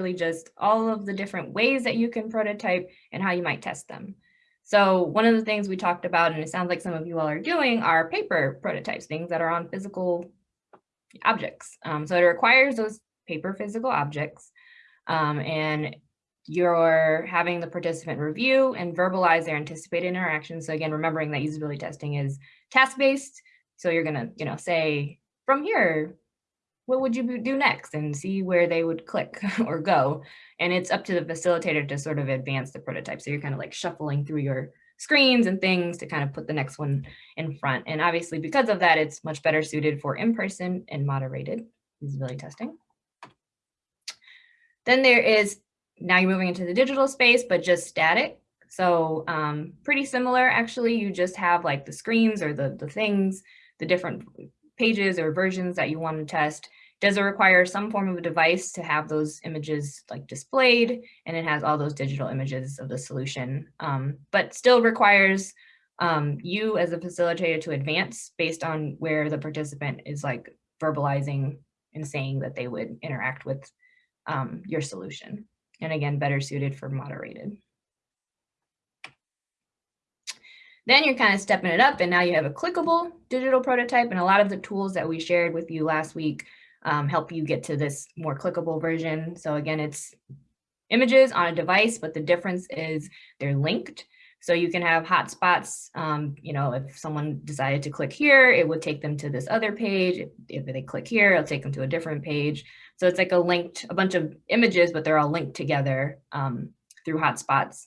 really just all of the different ways that you can prototype and how you might test them. So one of the things we talked about, and it sounds like some of you all are doing, are paper prototypes, things that are on physical objects. Um, so it requires those paper physical objects. Um, and you're having the participant review and verbalize their anticipated interactions. So again, remembering that usability testing is task-based. So you're gonna, you know, say, from here, what would you do next and see where they would click or go. And it's up to the facilitator to sort of advance the prototype. So you're kind of like shuffling through your screens and things to kind of put the next one in front. And obviously because of that, it's much better suited for in-person and moderated usability testing. Then there is, now you're moving into the digital space, but just static. So um, pretty similar, actually, you just have like the screens or the, the things, the different pages or versions that you want to test. Does it require some form of a device to have those images like displayed? And it has all those digital images of the solution, um, but still requires um, you as a facilitator to advance based on where the participant is like verbalizing and saying that they would interact with um, your solution. And again, better suited for moderated. Then you're kind of stepping it up and now you have a clickable digital prototype and a lot of the tools that we shared with you last week um, help you get to this more clickable version. So again, it's images on a device, but the difference is they're linked. So you can have hotspots, um, you know, if someone decided to click here, it would take them to this other page. If, if, they click here, it'll take them to a different page. So it's like a linked, a bunch of images, but they're all linked together um, through hotspots.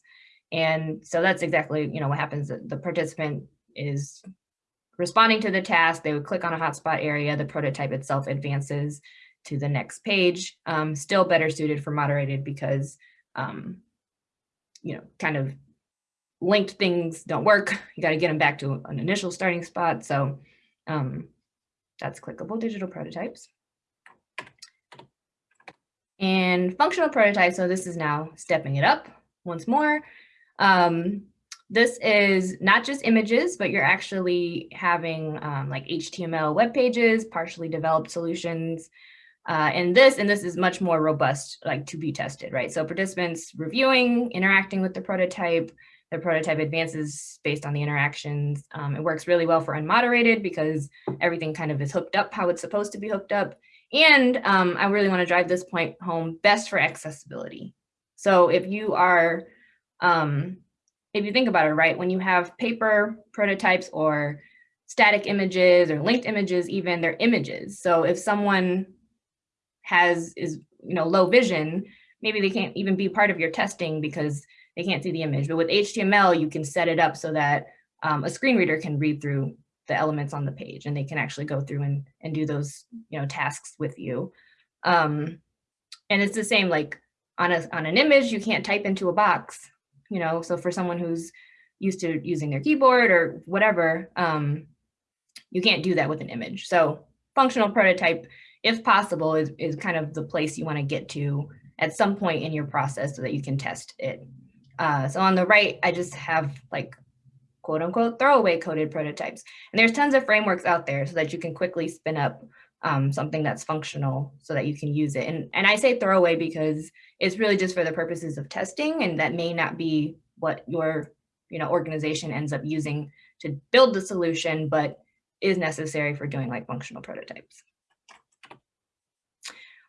And so that's exactly, you know, what happens. The participant is responding to the task, they would click on a hotspot area, the prototype itself advances to the next page, um, still better suited for moderated because, um, you know, kind of linked things don't work. You got to get them back to an initial starting spot. So um, that's clickable digital prototypes. And functional prototypes, so this is now stepping it up once more. Um, this is not just images, but you're actually having um, like HTML web pages, partially developed solutions. Uh, and this, and this is much more robust, like to be tested, right? So participants reviewing, interacting with the prototype, the prototype advances based on the interactions. Um, it works really well for unmoderated because everything kind of is hooked up how it's supposed to be hooked up. And um, I really want to drive this point home, best for accessibility. So if you are um, if you think about it, right, when you have paper prototypes or static images or linked images, even they're images. So if someone has is you know low vision, maybe they can't even be part of your testing because they can't see the image. But with HTML, you can set it up so that um, a screen reader can read through the elements on the page and they can actually go through and, and do those you know tasks with you. Um, and it's the same like on a on an image, you can't type into a box you know, so for someone who's used to using their keyboard or whatever, um, you can't do that with an image. So functional prototype, if possible, is, is kind of the place you want to get to at some point in your process so that you can test it. Uh, so on the right, I just have like quote unquote throwaway coded prototypes. And there's tons of frameworks out there so that you can quickly spin up um, something that's functional so that you can use it. And, and I say throwaway because it's really just for the purposes of testing and that may not be what your you know, organization ends up using to build the solution, but is necessary for doing like functional prototypes.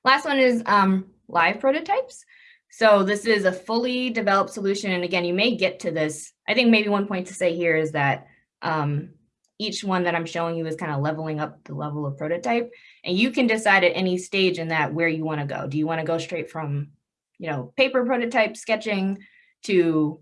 Last one is um, live prototypes. So this is a fully developed solution. And again, you may get to this. I think maybe one point to say here is that um, each one that I'm showing you is kind of leveling up the level of prototype. And you can decide at any stage in that where you want to go. Do you want to go straight from, you know, paper prototype sketching to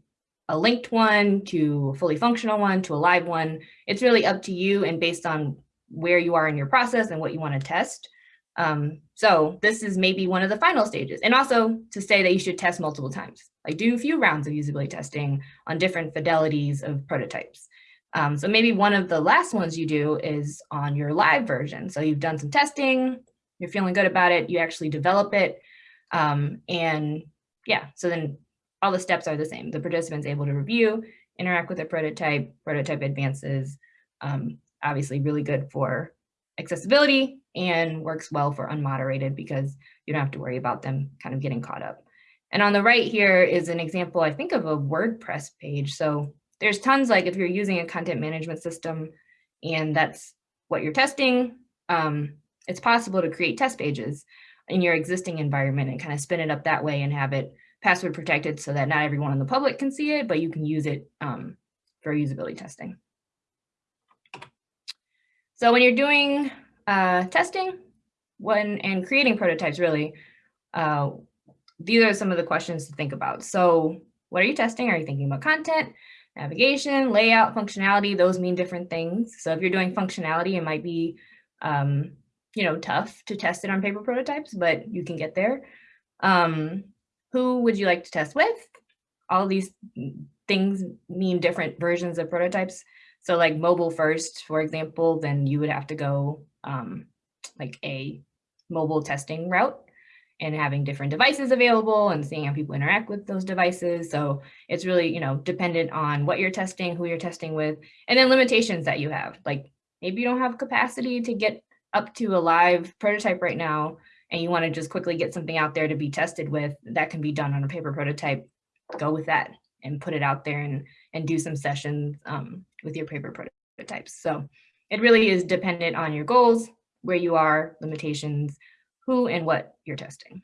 a linked one, to a fully functional one, to a live one? It's really up to you and based on where you are in your process and what you want to test. Um, so this is maybe one of the final stages. And also to say that you should test multiple times, like do a few rounds of usability testing on different fidelities of prototypes. Um, so maybe one of the last ones you do is on your live version. So you've done some testing, you're feeling good about it, you actually develop it. Um, and yeah, so then all the steps are the same. The participant's able to review, interact with a prototype, prototype advances, um, obviously really good for accessibility and works well for unmoderated because you don't have to worry about them kind of getting caught up. And on the right here is an example, I think, of a WordPress page. So there's tons like if you're using a content management system and that's what you're testing, um, it's possible to create test pages in your existing environment and kind of spin it up that way and have it password protected so that not everyone in the public can see it, but you can use it um, for usability testing. So when you're doing uh, testing when and creating prototypes, really, uh, these are some of the questions to think about. So what are you testing? Are you thinking about content, navigation, layout, functionality? Those mean different things. So if you're doing functionality, it might be um, you know, tough to test it on paper prototypes, but you can get there. Um, who would you like to test with? All these things mean different versions of prototypes. So like mobile first, for example, then you would have to go um, like a mobile testing route and having different devices available and seeing how people interact with those devices. So it's really, you know, dependent on what you're testing, who you're testing with, and then limitations that you have. Like maybe you don't have capacity to get up to a live prototype right now and you want to just quickly get something out there to be tested with, that can be done on a paper prototype, go with that and put it out there and, and do some sessions um, with your paper prototypes. So it really is dependent on your goals, where you are, limitations, who and what you're testing.